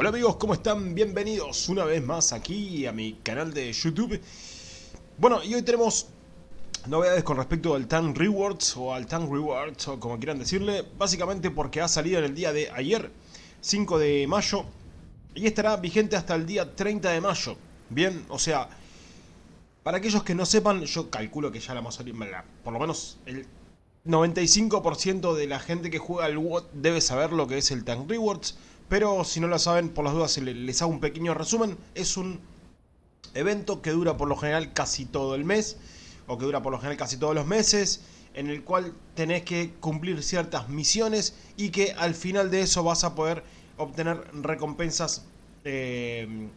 Hola amigos, ¿cómo están? Bienvenidos una vez más aquí a mi canal de YouTube. Bueno, y hoy tenemos novedades con respecto al Tank Rewards o al Tank Rewards o como quieran decirle. Básicamente porque ha salido en el día de ayer, 5 de mayo, y estará vigente hasta el día 30 de mayo. Bien, o sea, para aquellos que no sepan, yo calculo que ya la mayoría, por lo menos el 95% de la gente que juega al WOT debe saber lo que es el Tank Rewards. Pero si no lo saben, por las dudas les hago un pequeño resumen. Es un evento que dura por lo general casi todo el mes, o que dura por lo general casi todos los meses, en el cual tenés que cumplir ciertas misiones y que al final de eso vas a poder obtener recompensas, eh,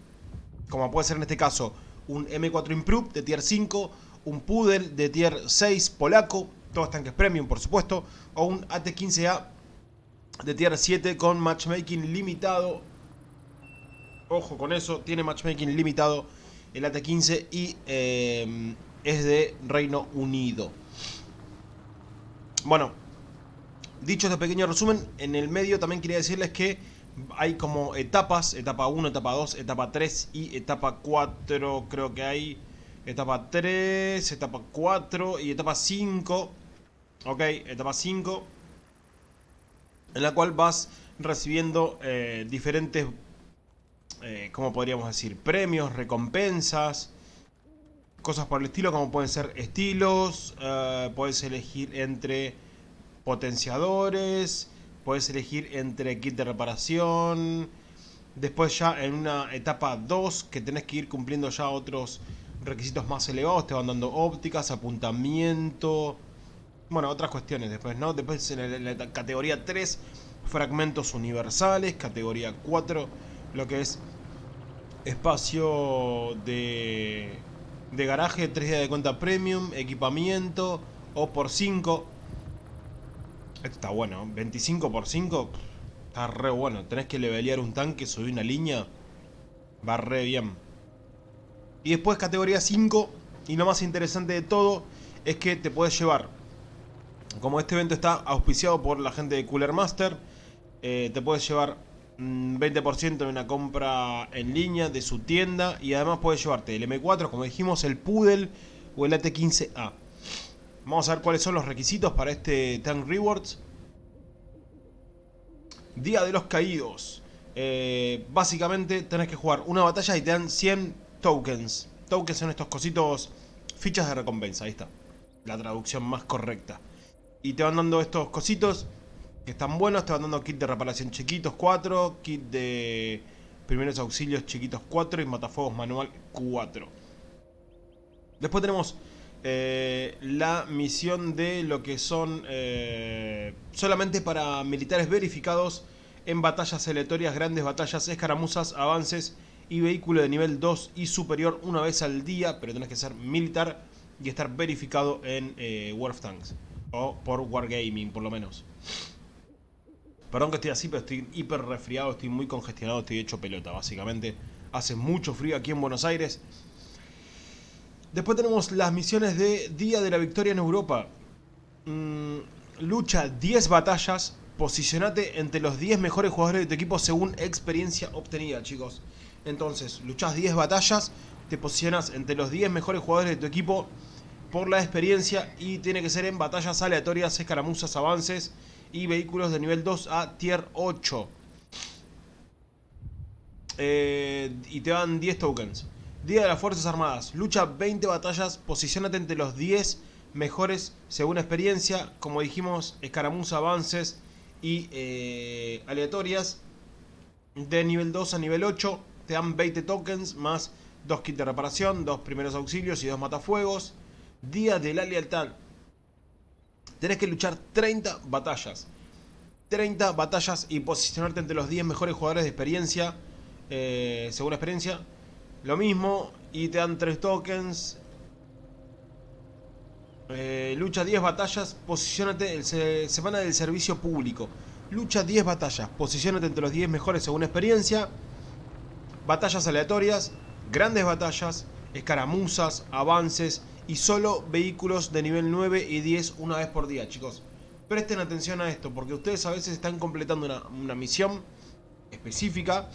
como puede ser en este caso un M4 Improve de tier 5, un Poodle de tier 6 polaco, todos tanques premium por supuesto, o un AT-15A de tier 7 con matchmaking limitado. Ojo con eso, tiene matchmaking limitado el AT-15 y eh, es de Reino Unido. Bueno, dicho este pequeño resumen, en el medio también quería decirles que hay como etapas, etapa 1, etapa 2, etapa 3 y etapa 4, creo que hay etapa 3, etapa 4 y etapa 5. Ok, etapa 5 en la cual vas recibiendo eh, diferentes, eh, como podríamos decir, premios, recompensas, cosas por el estilo, como pueden ser estilos, eh, puedes elegir entre potenciadores, puedes elegir entre kit de reparación, después ya en una etapa 2 que tenés que ir cumpliendo ya otros requisitos más elevados, te van dando ópticas, apuntamiento, bueno, otras cuestiones después, ¿no? Después en la, categoría 3, fragmentos universales. Categoría 4, lo que es espacio de, de garaje, 3 días de cuenta premium, equipamiento, o por 5. Esto está bueno, 25 por 5, está re bueno. Tenés que levelear un tanque, subir una línea, va re bien. Y después categoría 5, y lo más interesante de todo, es que te puedes llevar como este evento está auspiciado por la gente de Cooler Master, eh, te puedes llevar 20% de una compra en línea de su tienda y además puedes llevarte el M4, como dijimos, el Poodle o el AT15A. Vamos a ver cuáles son los requisitos para este Tank Rewards. Día de los Caídos. Eh, básicamente tenés que jugar una batalla y te dan 100 tokens. Tokens son estos cositos, fichas de recompensa, ahí está. La traducción más correcta. Y te van dando estos cositos que están buenos. Te van dando kit de reparación chiquitos 4, kit de primeros auxilios chiquitos 4 y matafuegos manual 4. Después tenemos eh, la misión de lo que son eh, solamente para militares verificados en batallas aleatorias, grandes batallas, escaramuzas, avances y vehículo de nivel 2 y superior una vez al día, pero tenés que ser militar y estar verificado en eh, War of Tanks. O por Wargaming, por lo menos. Perdón que estoy así, pero estoy hiper resfriado, estoy muy congestionado, estoy hecho pelota, básicamente. Hace mucho frío aquí en Buenos Aires. Después tenemos las misiones de Día de la Victoria en Europa. Mm, lucha 10 batallas. Posicionate entre los 10 mejores jugadores de tu equipo según experiencia obtenida, chicos. Entonces, luchas 10 batallas, te posicionas entre los 10 mejores jugadores de tu equipo por la experiencia y tiene que ser en batallas aleatorias, escaramuzas, avances y vehículos de nivel 2 a tier 8. Eh, y te dan 10 tokens. Día de las Fuerzas Armadas. Lucha 20 batallas, posicionate entre los 10 mejores según experiencia. Como dijimos, escaramuzas, avances y eh, aleatorias. De nivel 2 a nivel 8 te dan 20 tokens más 2 kits de reparación, 2 primeros auxilios y 2 matafuegos. Día de la Lealtad. Tenés que luchar 30 batallas. 30 batallas y posicionarte entre los 10 mejores jugadores de experiencia. Eh, según experiencia. Lo mismo. Y te dan 3 tokens. Eh, lucha 10 batallas. Posicionate. semana del servicio público. Lucha 10 batallas. Posicionate entre los 10 mejores según experiencia. Batallas aleatorias. Grandes batallas. Escaramuzas. Avances y solo vehículos de nivel 9 y 10 una vez por día, chicos. Presten atención a esto, porque ustedes a veces están completando una, misión específica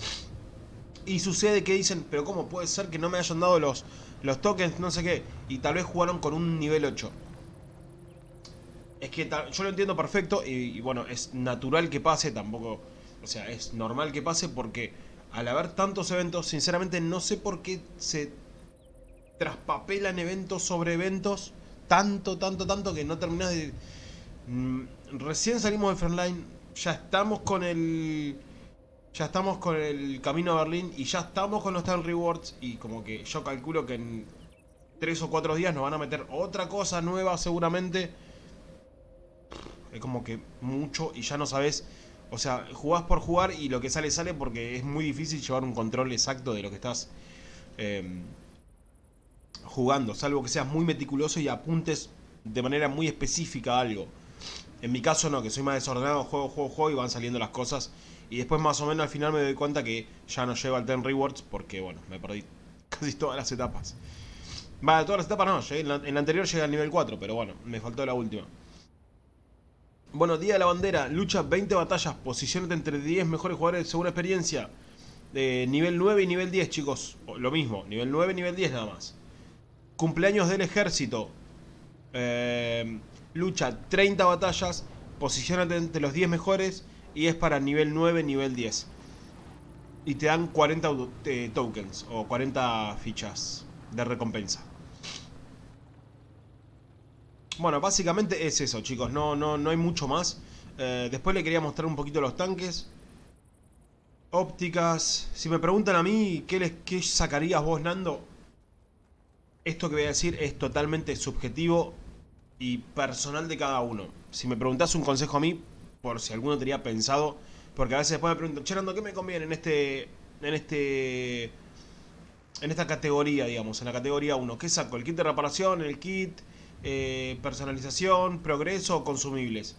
Y sucede que dicen, pero ¿cómo puede ser que no me hayan dado los, los tokens, no sé qué? Y tal vez jugaron con un nivel 8. Es que yo lo entiendo perfecto y, bueno, es natural que pase, tampoco... O sea, es normal que pase porque al haber tantos eventos, sinceramente no sé por qué se traspapelan eventos sobre eventos tanto, tanto, tanto que no terminas de... Mm, recién salimos de Frontline, ya estamos con el... Ya estamos con el camino a Berlín y ya estamos con los Time Rewards y como que yo calculo que en 3 o 4 días nos van a meter otra cosa nueva seguramente. Es como que mucho y ya no sabes... O sea, jugás por jugar y lo que sale sale porque es muy difícil llevar un control exacto de lo que estás eh, jugando. Salvo que seas muy meticuloso y apuntes de manera muy específica a algo. En mi caso no, que soy más desordenado, juego, juego, juego y van saliendo las cosas. Y después más o menos al final me doy cuenta que ya no llego al Ten Rewards porque, bueno, me perdí casi todas las etapas. Vale, todas las etapas no, en, la, anterior llegué al nivel 4, pero bueno, me faltó la última. Bueno, Día de la Bandera, lucha 20 batallas, posicionate entre 10 mejores jugadores según experiencia. de nivel 9 y nivel 10, chicos. Lo mismo, nivel 9 y nivel 10 nada más. Cumpleaños del ejército. Eh, lucha 30 batallas, posicionate entre los 10 mejores y es para nivel 9, nivel 10. Y te dan 40 eh, tokens o 40 fichas de recompensa. Bueno, básicamente es eso, chicos. No, no, no hay mucho más. Eh, después le quería mostrar un poquito los tanques. Ópticas. Si me preguntan a mí, ¿qué, les, qué sacarías vos, Nando? Esto que voy a decir es totalmente subjetivo y personal de cada uno. Si me preguntás un consejo a mí, por si alguno tenía pensado, porque a veces después me preguntan, Cherando, ¿qué me conviene en este, en este, en esta categoría, digamos, en la categoría 1? ¿Qué saco? ¿El kit de reparación, el kit, eh, personalización, progreso o consumibles?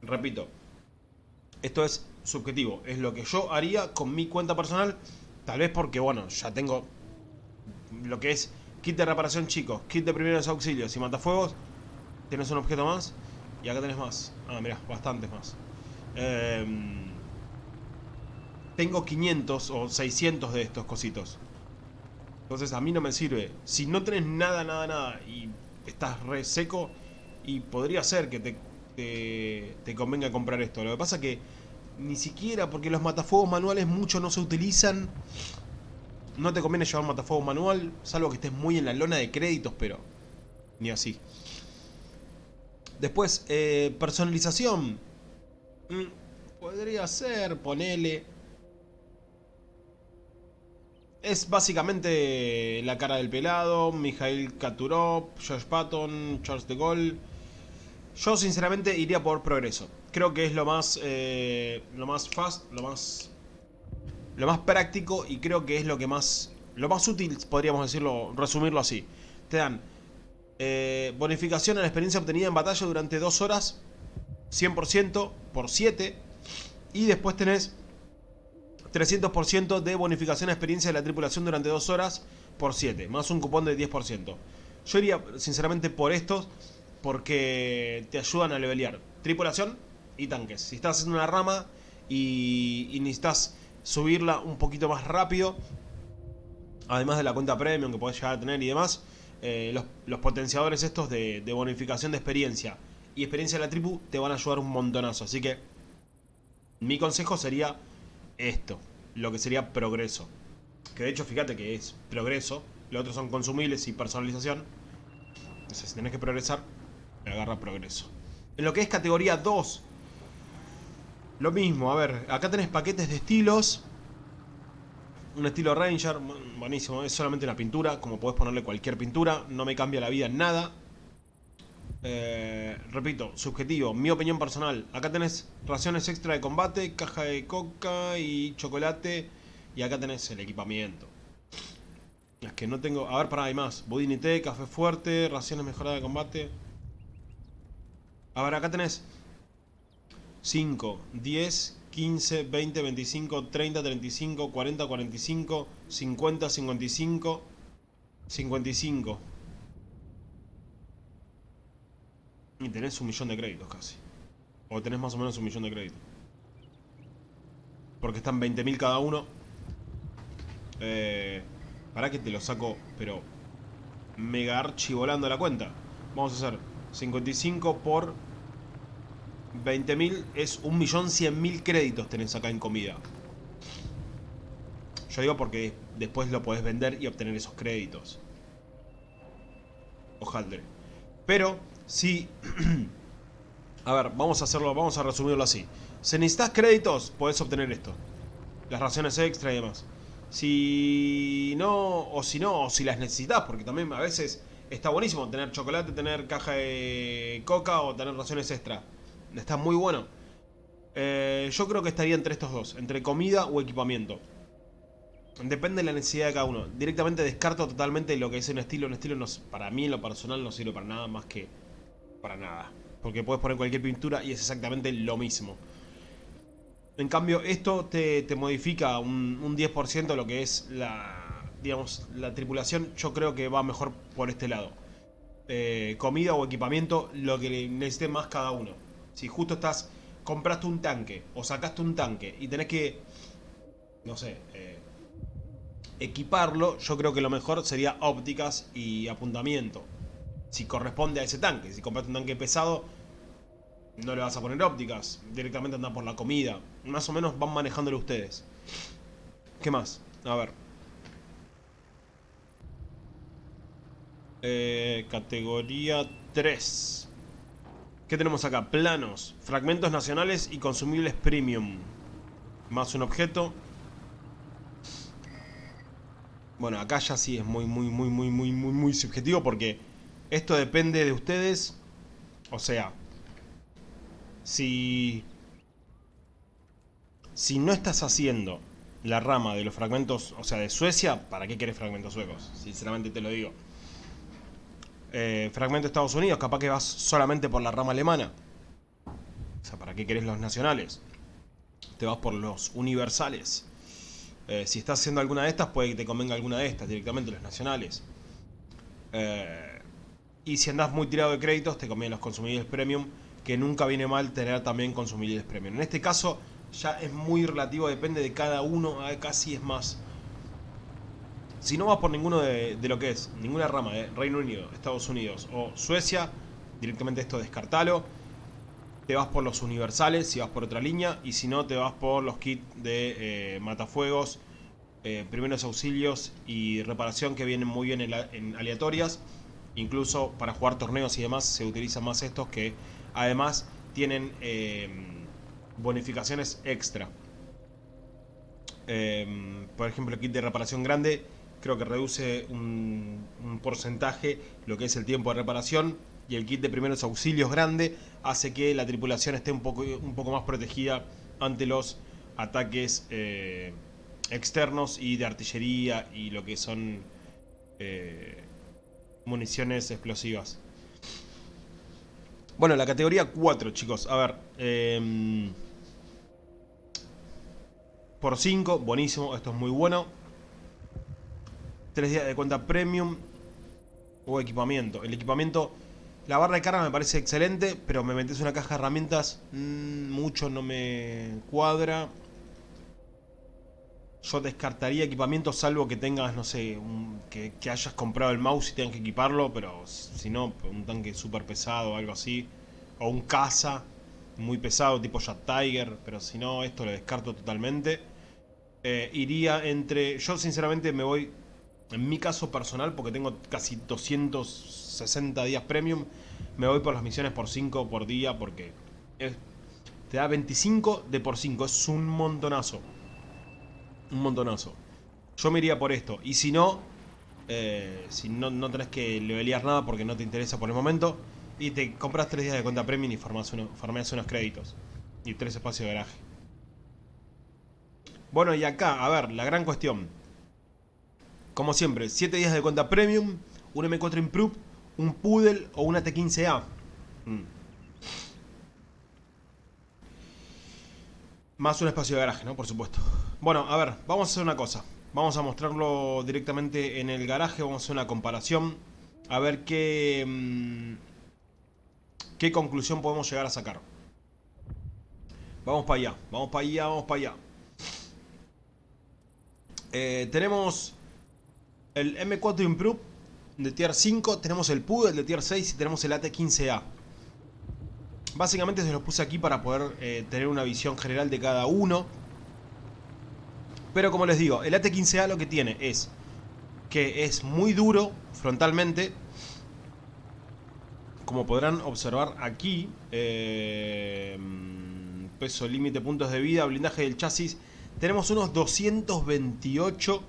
Repito, esto es subjetivo, es lo que yo haría con mi cuenta personal, tal vez porque, bueno, ya tengo lo que es Kit de reparación chicos, kit de primeros auxilios y matafuegos. Tienes un objeto más. Y acá tenés más. Ah, mirá, bastantes más. Em, tengo 500 o 600 de estos cositos. Entonces a mí no me sirve. Si no tenés nada, nada, nada y estás re seco, y podría ser que te, te, convenga comprar esto. Lo que pasa que ni siquiera, porque los matafuegos manuales mucho no se utilizan no te conviene llevar matafuego manual, salvo que estés muy en la lona de créditos, pero ni así. Después, eh, personalización. Mm, podría ser, ponele. Es básicamente la cara del pelado, Mikhail Katurov, Josh Patton, Charles de Gaulle. Yo sinceramente iría por progreso. Creo que es lo más, eh, lo más fast, lo más lo más práctico y creo que es lo que más... Lo más útil, podríamos decirlo, resumirlo así. Te dan eh, bonificación a la experiencia obtenida en batalla durante 2 horas, 100% por 7. Y después tenés 300% de bonificación a experiencia de la tripulación durante 2 horas por 7, más un cupón de 10%. Yo iría sinceramente por estos porque te ayudan a levelear tripulación y tanques. Si estás haciendo una rama y, y necesitas subirla un poquito más rápido. Además de la cuenta premium que podés llegar a tener y demás. Eh, los, potenciadores estos de, bonificación de experiencia y experiencia de la tribu te van a ayudar un montonazo. Así que mi consejo sería esto, lo que sería progreso. Que de hecho fíjate que es progreso, los otros son consumibles y personalización. Entonces si tenés que progresar, agarra progreso. En lo que es categoría 2, lo mismo, a ver, acá tenés paquetes de estilos. Un estilo Ranger, buenísimo, es solamente una pintura, como podés ponerle cualquier pintura, no me cambia la vida en nada. Eh, repito, subjetivo, mi opinión personal. Acá tenés raciones extra de combate, caja de coca y chocolate. Y acá tenés el equipamiento. Es que no tengo... A ver, para hay más. Budinité, café fuerte, raciones mejoradas de combate. A ver, acá tenés 5, 10, 15, 20, 25, 30, 35, 40, 45, 50, 55, 55. Y tenés un millón de créditos casi. O tenés más o menos un millón de créditos. Porque están 20.000 cada uno. Eh, para que te lo saco, pero mega archi volando la cuenta. Vamos a hacer 55 por 20.000 es 1.100.000 créditos tenés acá en comida. Yo digo porque después lo podés vender y obtener esos créditos. Ojaldre. Pero, si... a ver, vamos a hacerlo, vamos a resumirlo así. Si necesitas créditos, podés obtener esto. Las raciones extra y demás. Si no, o si no, o si las necesitas, porque también a veces está buenísimo tener chocolate, tener caja de coca o tener raciones extra. Está muy bueno. Eh, yo creo que estaría entre estos dos, entre comida o equipamiento. Depende de la necesidad de cada uno. Directamente descarto totalmente lo que es un estilo. Un estilo no, para mí en lo personal no sirve para nada más que para nada. Porque puedes poner cualquier pintura y es exactamente lo mismo. En cambio, esto te, modifica un, un 10% lo que es la, digamos, la tripulación. Yo creo que va mejor por este lado. Eh, comida o equipamiento, lo que necesite más cada uno. Si justo estás, compraste un tanque o sacaste un tanque y tenés que, no sé, eh, equiparlo, yo creo que lo mejor sería ópticas y apuntamiento. Si corresponde a ese tanque. Si compraste un tanque pesado, no le vas a poner ópticas. Directamente anda por la comida. Más o menos van manejándolo ustedes. ¿Qué más? A ver. Eh, categoría 3. ¿Qué tenemos acá? Planos, fragmentos nacionales y consumibles premium. Más un objeto. Bueno, acá ya sí es muy, muy, muy, muy, muy, muy, subjetivo porque esto depende de ustedes. O sea, si... Si no estás haciendo la rama de los fragmentos, o sea, de Suecia, ¿para qué querés fragmentos suecos? Sinceramente te lo digo. Eh, fragmento de Estados Unidos, capaz que vas solamente por la rama alemana. O sea, ¿para qué querés los nacionales? Te vas por los universales. Eh, si estás haciendo alguna de estas, puede que te convenga alguna de estas, directamente los nacionales. Eh, y si andás muy tirado de créditos, te convienen los consumibles premium, que nunca viene mal tener también consumibles premium. En este caso, ya es muy relativo, depende de cada uno, casi es más. Si no vas por ninguno de, lo que es, ninguna rama de Reino Unido, Estados Unidos o Suecia, directamente esto descartalo. Te vas por los universales si vas por otra línea y si no te vas por los kits de eh, matafuegos, eh, primeros auxilios y reparación que vienen muy bien en, aleatorias. Incluso para jugar torneos y demás se utilizan más estos que además tienen em, bonificaciones extra. Em, por ejemplo, el kit de reparación grande creo que reduce un, porcentaje lo que es el tiempo de reparación y el kit de primeros auxilios grande hace que la tripulación esté un poco, un poco más protegida ante los ataques eh, externos y de artillería y lo que son eh, municiones explosivas. Bueno, la categoría 4, chicos. A ver. Em, por 5, buenísimo. Esto es muy bueno. 3 días de cuenta premium o equipamiento. El equipamiento la barra de carga me parece excelente, pero me metes una caja de herramientas, mm, mucho no me cuadra. Yo descartaría equipamiento salvo que tengas, no sé, que, hayas comprado el mouse y tengas que equiparlo, pero si no, un tanque súper pesado o algo así. O un caza muy pesado tipo Jet Tiger, pero si no, esto lo descarto totalmente. Eh, iría entre... Yo sinceramente me voy, en mi caso personal, porque tengo casi 200 60 días premium, me voy por las misiones por 5 por día porque te da 25 de por 5, es un montonazo. Un montonazo. Yo me iría por esto. Y si no, eh, si no, no tenés que levelear nada porque no te interesa por el momento, y te compras 3 días de cuenta premium y farmas, uno, unos créditos. Y 3 espacios de garaje. Bueno, y acá, a ver, la gran cuestión. Como siempre, 7 días de cuenta premium, un M4 Improve un Poodle o una T15A. Mm. Más un espacio de garaje, ¿no? Por supuesto. Bueno, a ver, vamos a hacer una cosa. Vamos a mostrarlo directamente en el garaje, vamos a hacer una comparación. A ver qué... Mm, qué conclusión podemos llegar a sacar. Vamos para allá, vamos para allá, vamos para allá. Eh, tenemos el M4 Improve de tier 5, tenemos el Poodle de tier 6 y tenemos el AT15A. Básicamente se los puse aquí para poder eh, tener una visión general de cada uno. Pero como les digo, el AT15A lo que tiene es que es muy duro frontalmente. Como podrán observar aquí, eh, peso límite, puntos de vida, blindaje del chasis, tenemos unos 228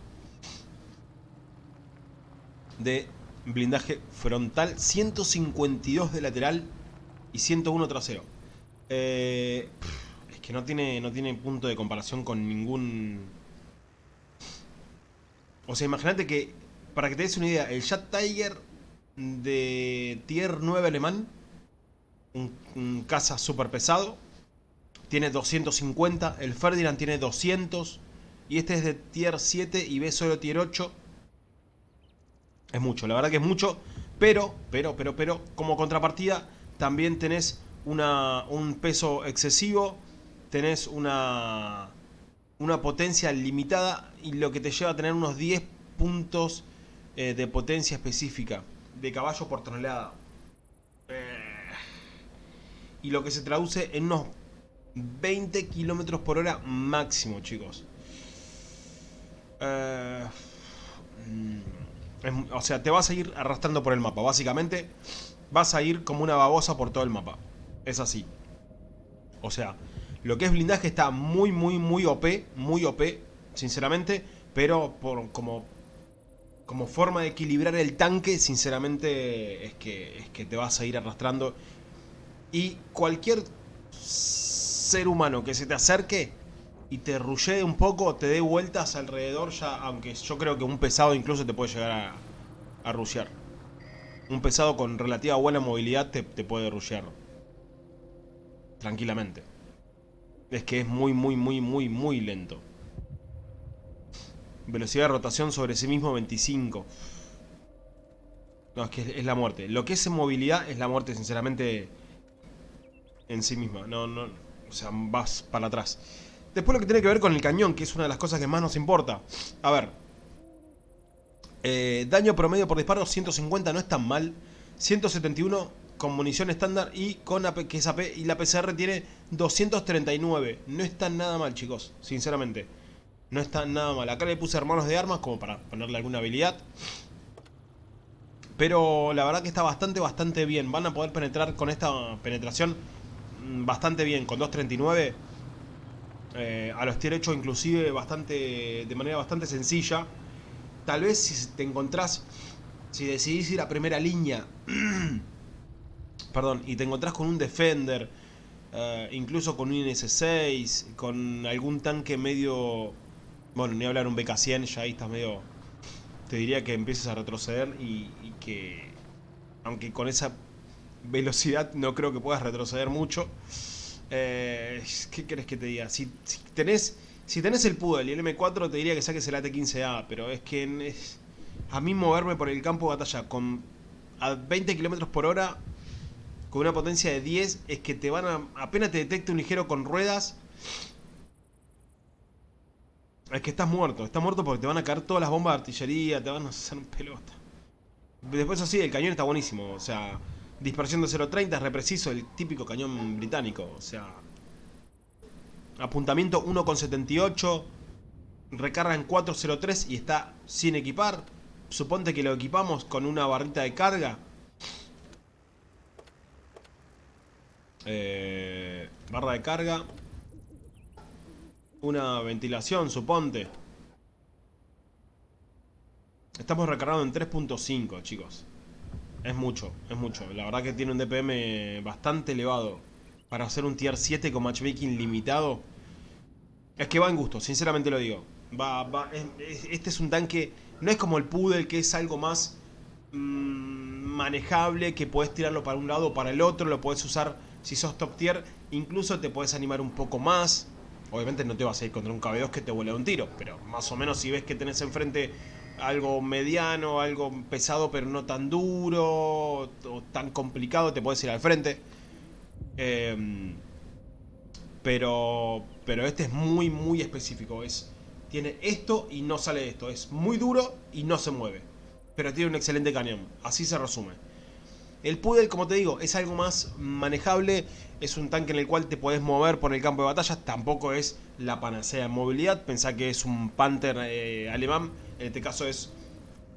de blindaje frontal, 152 de lateral y 101 trasero. Eh, es que no tiene, no tiene punto de comparación con ningún... O sea, imagínate que, para que te des una idea, el Jet Tiger de tier 9 alemán, un, un caza súper pesado, tiene 250, el Ferdinand tiene 200, y este es de tier 7 y ve solo tier 8, es mucho, la verdad que es mucho. Pero, pero, pero, pero, como contrapartida, también tenés una, un peso excesivo. Tenés una, una potencia limitada y lo que te lleva a tener unos 10 puntos eh, de potencia específica de caballo por tonelada. Eh, y lo que se traduce en unos 20 kilómetros por hora máximo, chicos. Eh, mm, o sea, te vas a ir arrastrando por el mapa. Básicamente, vas a ir como una babosa por todo el mapa. Es así. O sea, lo que es blindaje está muy, muy, muy OP. Muy OP, sinceramente. Pero por, como, como forma de equilibrar el tanque, sinceramente, es que, es que te vas a ir arrastrando. Y cualquier ser humano que se te acerque y te rulle un poco, te dé vueltas alrededor ya, aunque yo creo que un pesado incluso te puede llegar a, a rushear. Un pesado con relativa buena movilidad te, puede rushear. Tranquilamente. Es que es muy, muy, muy, muy, muy lento. Velocidad de rotación sobre sí mismo 25. No, es que es la muerte. Lo que es movilidad es la muerte, sinceramente, en sí misma. No, no, o sea, vas para atrás. Después lo que tiene que ver con el cañón, que es una de las cosas que más nos importa. A ver. Eh, daño promedio por disparo, 150 no es tan mal. 171 con munición estándar y con que y la PCR tiene 239. No está nada mal, chicos, sinceramente. No está nada mal. Acá le puse hermanos de armas como para ponerle alguna habilidad. Pero la verdad que está bastante, bastante bien. Van a poder penetrar con esta penetración mm, bastante bien. Con 239 eh, a los tier 8 inclusive bastante, de manera bastante sencilla. Tal vez si te encontrás, si decidís ir a primera línea, perdón, y te encontrás con un Defender, eh, incluso con un INS-6, con algún tanque medio... Bueno, ni hablar un BK-100, ya ahí estás medio... Te diría que empieces a retroceder y que... Aunque con esa velocidad no creo que puedas retroceder mucho. Eh, ¿Qué querés que te diga? Si, tenés si tenés el Poodle y el M4 te diría que saques el AT-15A, pero es que a mí moverme por el campo de batalla con a 20 km por hora con una potencia de 10 es que te van a... apenas te detecte un ligero con ruedas es que estás muerto, estás muerto porque te van a caer todas las bombas de artillería, te van a hacer un pelota. Después así, el cañón está buenísimo, o sea, Dispersión de 0.30 es repreciso, el típico cañón británico. O sea... Apuntamiento 1.78. Recarga en 4.03 y está sin equipar. Suponte que lo equipamos con una barrita de carga. Eh, barra de carga. Una ventilación, suponte. Estamos recargando en 3.5, chicos. Es mucho, es mucho. La verdad que tiene un DPM bastante elevado. Para hacer un tier 7 con matchmaking limitado. Es que va en gusto, sinceramente lo digo. Va, va, este es un tanque... No es como el Poodle, que es algo más mm, manejable, que puedes tirarlo para un lado o para el otro. Lo puedes usar si sos top tier. Incluso te puedes animar un poco más. Obviamente no te vas a ir contra un KB2 que te vuela un tiro. Pero más o menos si ves que tenés enfrente algo mediano, algo pesado pero no tan duro o tan complicado, te puedes ir al frente. Em, pero, pero este es muy, muy específico. Es Tiene esto y no sale esto. Es muy duro y no se mueve. Pero tiene un excelente cañón. Así se resume. El Pudel, como te digo, es algo más manejable. Es un tanque en el cual te podés mover por el campo de batalla. Tampoco es la panacea en movilidad. Pensá que es un Panther eh, alemán. En este caso es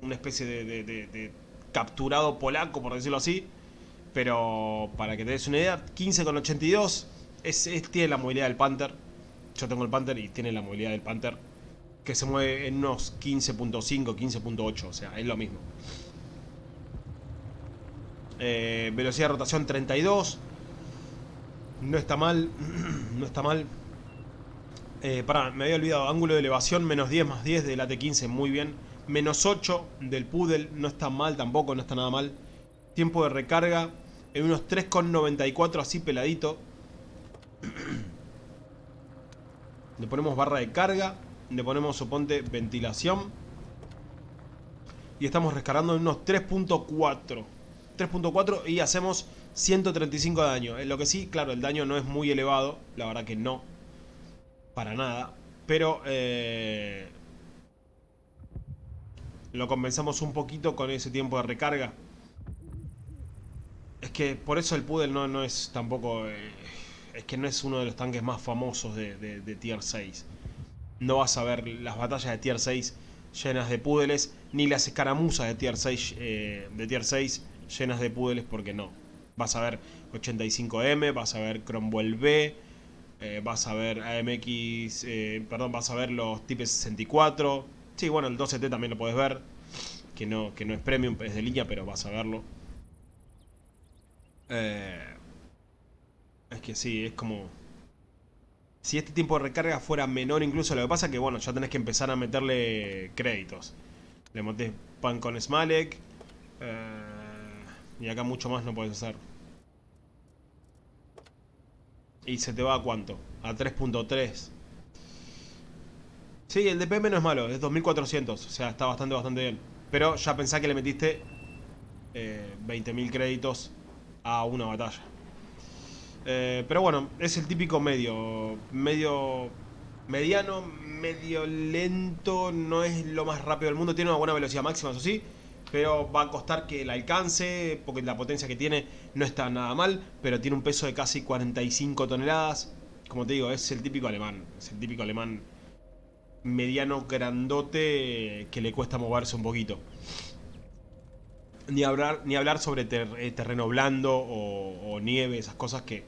una especie de, capturado polaco, por decirlo así. Pero para que te des una idea, 15,82 es, es, tiene la movilidad del Panther. Yo tengo el Panther y tiene la movilidad del Panther. Que se mueve en unos 15.5, 15.8. O sea, es lo mismo. Eh, velocidad de rotación 32. No está mal. no está mal. Eh, pará, me había olvidado. Ángulo de elevación menos 10 más 10 del AT15. Muy bien. Menos 8 del Poodle. No está mal tampoco. No está nada mal. Tiempo de recarga. En unos 3,94 así peladito. Le ponemos barra de carga. Le ponemos, suponte, ventilación. Y estamos recargando en unos 3.4. 3.4 y hacemos 135 de daño. Lo que sí, claro, el daño no es muy elevado. La verdad que no. Para nada. Pero eh, lo compensamos un poquito con ese tiempo de recarga. Es que por eso el Poodle no, no es tampoco... Eh, es que no es uno de los tanques más famosos de, Tier 6. No vas a ver las batallas de Tier 6 llenas de Poodles, ni las escaramuzas de Tier 6, eh, de tier 6 llenas de púdeles porque no. Vas a ver 85M, vas a ver Cromwell B, eh, vas a ver AMX, eh, perdón, vas a ver los Type 64. Sí, bueno, el 12T también lo puedes ver, que no, que no es premium, es de línea, pero vas a verlo. Eh, es que sí, es como... Si este tiempo de recarga fuera menor incluso, lo que pasa es que bueno, ya tenés que empezar a meterle créditos. Le montes pan con Smalek. Y acá mucho más no puedes hacer. ¿Y se te va a cuánto? A 3.3. Sí, el DPM no es malo, es 2400. O sea, está bastante, bastante bien. Pero ya pensá que le metiste eh, 20.000 créditos a una batalla. Eh, pero bueno, es el típico medio. Medio. Mediano, medio lento. No es lo más rápido del mundo. Tiene una buena velocidad máxima, eso sí pero va a costar que el alcance, porque la potencia que tiene no está nada mal, pero tiene un peso de casi 45 toneladas. Como te digo, es el típico alemán, es el típico alemán mediano, grandote, que le cuesta moverse un poquito. Ni hablar, ni hablar sobre eh, terreno blando o, nieve, esas cosas que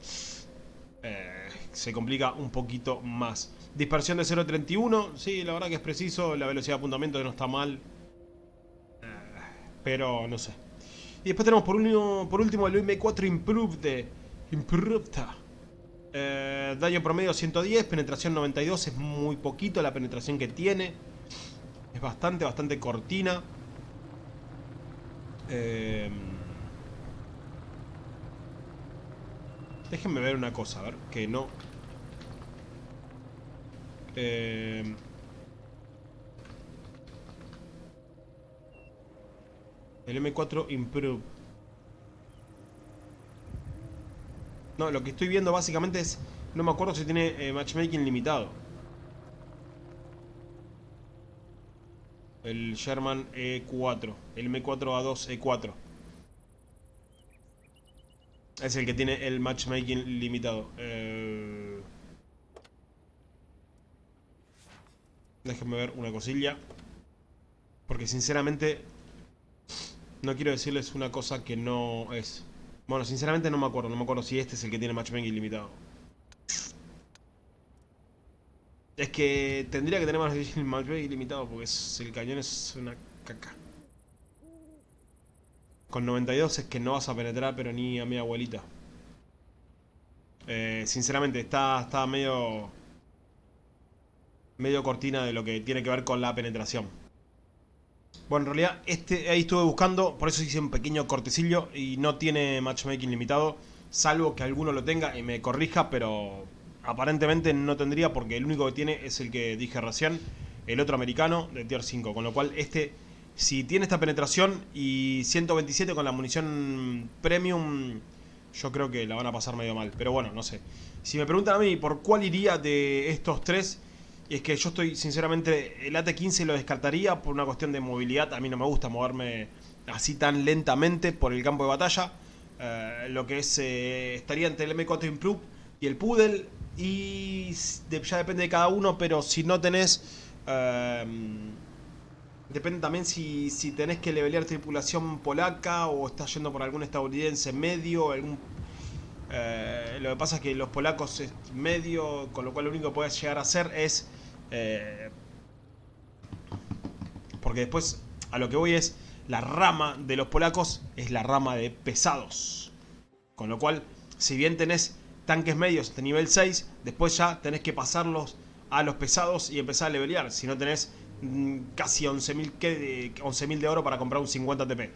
eh, se complica un poquito más. Dispersión de 0.31, sí, la verdad que es preciso, la velocidad de apuntamiento no está mal, pero no sé. Y después tenemos por, por último el M4 Improved. Improved. Eh, daño promedio 110, penetración 92, es muy poquito la penetración que tiene. Es bastante, bastante cortina. Eh, déjenme ver una cosa, a ver, que no... Eh, El M4 Improve. No, lo que estoy viendo básicamente es... No me acuerdo si tiene eh, matchmaking limitado. El Sherman E4. El M4A2 E4. Es el que tiene el matchmaking limitado. Eh... Déjenme ver una cosilla. Porque sinceramente no quiero decirles una cosa que no es. Bueno, sinceramente no me acuerdo. No me acuerdo si este es el que tiene matchmaking ilimitado. Es que tendría que tener matchmaking ilimitado porque el cañón es una caca. Con 92 es que no vas a penetrar, pero ni a mi abuelita. Eh, sinceramente, está, está medio... Medio cortina de lo que tiene que ver con la penetración. Bueno, en realidad este ahí estuve buscando, por eso hice un pequeño cortecillo y no tiene matchmaking limitado, salvo que alguno lo tenga y me corrija, pero aparentemente no tendría porque el único que tiene es el que dije recién, el otro americano de tier 5, con lo cual este, si tiene esta penetración y 127 con la munición premium, yo creo que la van a pasar medio mal, pero bueno, no sé. Si me preguntan a mí por cuál iría de estos tres, Y es que yo estoy, sinceramente, el AT-15 lo descartaría por una cuestión de movilidad. A mí no me gusta moverme así tan lentamente por el campo de batalla. Eh, lo que es, eh, estaría entre el M4 Improve y el Poodle. Y ya depende de cada uno, pero si no tenés... Em, depende también si, si tenés que levelear tripulación polaca o estás yendo por algún estadounidense medio, eh, lo que pasa es que los polacos es medio, con lo cual lo único que puedes llegar a hacer es... Eh, porque después a lo que voy es, la rama de los polacos es la rama de pesados. Con lo cual, si bien tenés tanques medios de nivel 6, después ya tenés que pasarlos a los pesados y empezar a levelear. Si no tenés mm, casi 11.000 11 de oro para comprar un 50 TP.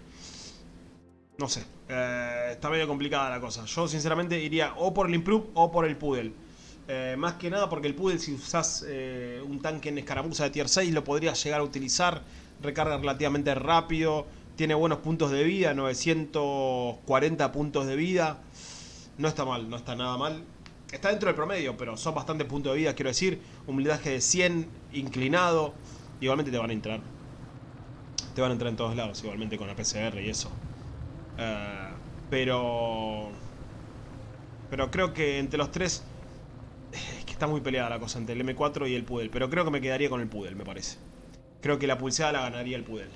No sé, eh, está medio complicada la cosa. Yo sinceramente iría o por el Improve o por el Poodle. Eh, más que nada porque el Poodle si usás eh, un tanque en escaramuza de tier 6 lo podrías llegar a utilizar. Recarga relativamente rápido. Tiene buenos puntos de vida, 940 puntos de vida. No está mal, no está nada mal. Está dentro del promedio, pero son bastantes puntos de vida, quiero decir. Un blindaje de 100, inclinado. Igualmente te van a entrar. Te van a entrar en todos lados, igualmente con la PCR y eso. Eh, pero... Pero creo que entre los tres... Está muy peleada la cosa entre el M4 y el Pudel. Pero creo que me quedaría con el Pudel, me parece. Creo que la pulseada la ganaría el Pudel.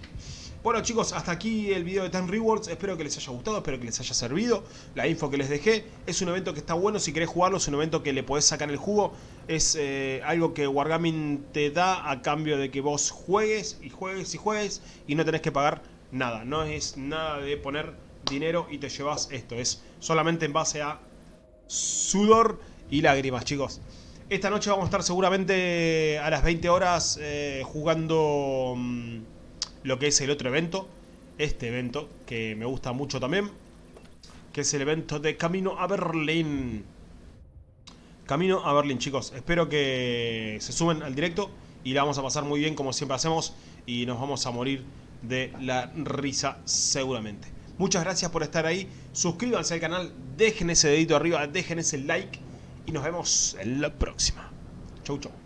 Bueno chicos, hasta aquí el video de Time Rewards, espero que les haya gustado, espero que les haya servido la info que les dejé. Es un evento que está bueno, si querés jugarlo, es un evento que le podés sacar el jugo. Es eh, algo que Wargaming te da a cambio de que vos juegues y juegues y juegues y no tenés que pagar nada. No es nada de poner dinero y te llevas esto. Es solamente en base a sudor y lágrimas, chicos. Esta noche vamos a estar seguramente a las 20 horas eh, jugando mm, lo que es el otro evento. Este evento, que me gusta mucho también. Que es el evento de Camino a Berlín. Camino a Berlín, chicos. Espero que se sumen al directo y la vamos a pasar muy bien como siempre hacemos. Y nos vamos a morir de la risa seguramente. Muchas gracias por estar ahí. Suscríbanse al canal, dejen ese dedito arriba, dejen ese like y nos vemos en la próxima. Chau, chau.